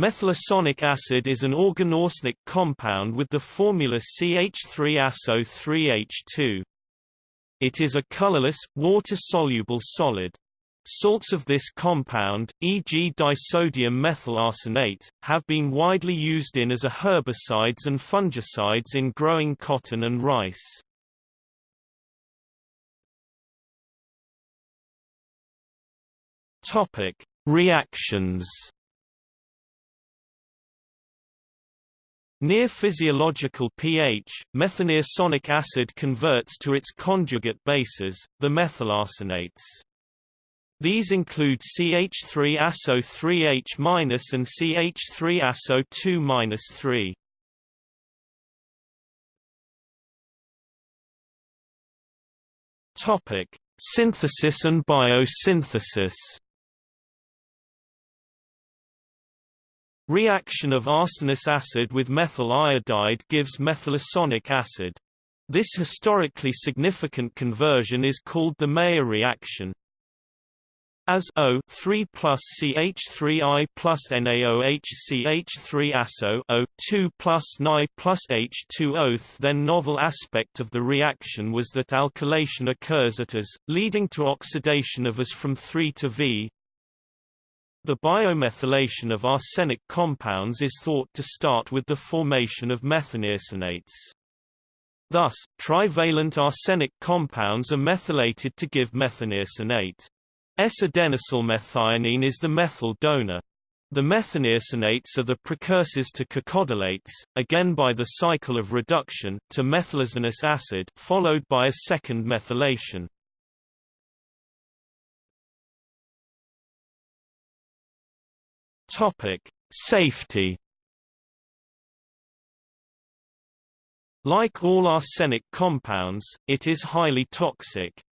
Methylarsonic acid is an organoarsenic compound with the formula CH3SO3H2. It is a colorless, water-soluble solid. Salts of this compound, e.g. disodium methyl arsenate, have been widely used in as a herbicides and fungicides in growing cotton and rice. Reactions Near physiological pH, methanearsonic acid converts to its conjugate bases, the methylarsenates. These include CH3ASO3H- and CH3ASO2-3. Topic: Synthesis and biosynthesis. Reaction of arsenous acid with methyl iodide gives methylarsonic acid. This historically significant conversion is called the Meyer reaction. As O 3 plus CH3I plus NaOH CH3 ASO O 2 plus Ni plus H2O. Then novel aspect of the reaction was that alkylation occurs at As, leading to oxidation of As from 3 to V, the biomethylation of arsenic compounds is thought to start with the formation of methanearsonates. Thus, trivalent arsenic compounds are methylated to give methanearsonate. S-adenosylmethionine is the methyl donor. The methanearsonates are the precursors to cacodylates, again by the cycle of reduction, to methylarsonous acid followed by a second methylation. Topic: Safety. Like all arsenic compounds, it is highly toxic.